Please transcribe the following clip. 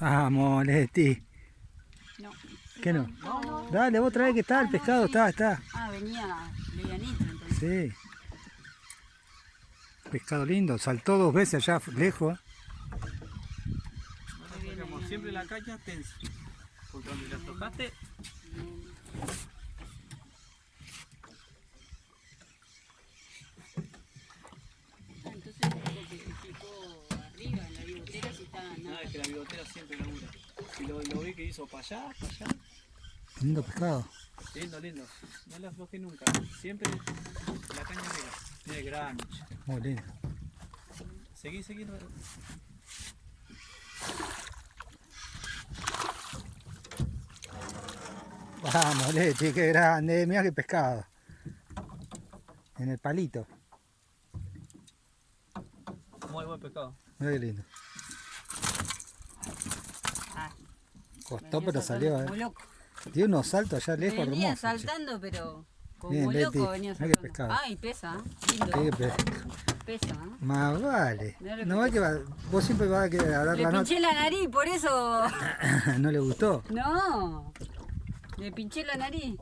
Vamos, Leti. No. ¿Qué no? No, no. Dale, vos trae que está el pescado, está, está. Ah, venía medianito entonces. Sí. Pescado lindo, saltó dos veces allá lejos. Como siempre la caña tensa. Porque donde la tocaste, Ah, entonces porque picó arriba en la bigotera si está nada siempre labura. Y lo, lo vi que hizo para allá, para allá. Lindo pescado. Lindo, lindo. No la afloje nunca. Siempre la caña pega. Tiene gran. Muy lindo. Seguí, seguí. Vamos, Leti, qué grande. Mira qué pescado. En el palito. Muy buen pescado. Qué lindo. Ah, Costó, pero salió, Como eh. loco. Dio unos saltos allá lejos Venía hermosos. che. saltando, pero como Bien, Leti, loco venía saltando. pescado. Ay, pesa, ¿eh? lindo. Qué pe- Pesa, ¿eh? Más vale. Que No va que va- vos siempre vas a querer dar Le la pinché la nariz, por eso. no le gustó. No. Le pinché la nariz.